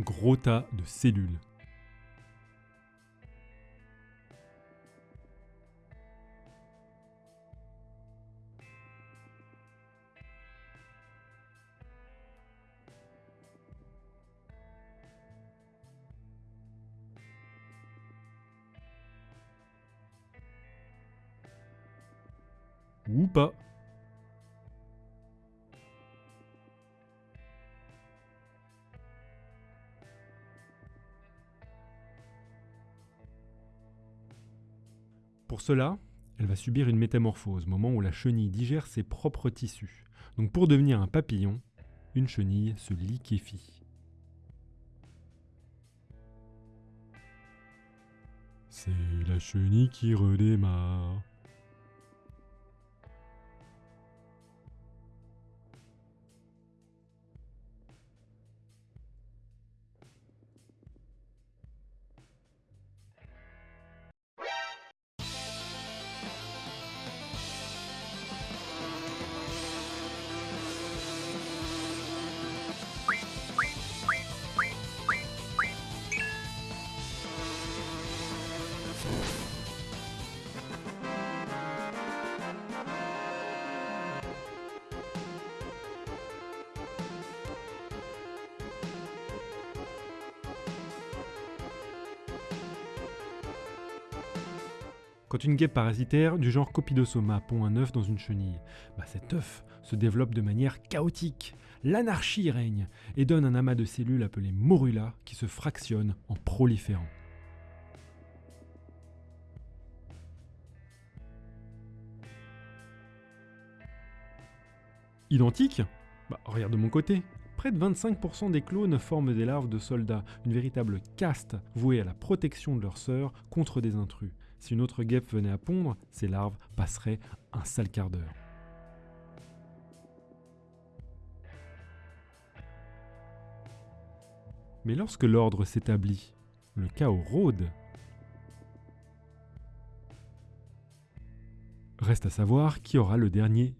un gros tas de cellules. Ou pas. Pour cela, elle va subir une métamorphose, moment où la chenille digère ses propres tissus. Donc pour devenir un papillon, une chenille se liquéfie. C'est la chenille qui redémarre. Quand une guêpe parasitaire du genre Copidosoma pond un œuf dans une chenille, bah cet œuf se développe de manière chaotique. L'anarchie règne et donne un amas de cellules appelées morula qui se fractionnent en proliférant. Identique? Bah regarde de mon côté. Près de 25% des clones forment des larves de soldats, une véritable caste vouée à la protection de leurs sœurs contre des intrus. Si une autre guêpe venait à pondre, ces larves passeraient un sale quart d'heure. Mais lorsque l'ordre s'établit, le chaos rôde. Reste à savoir qui aura le dernier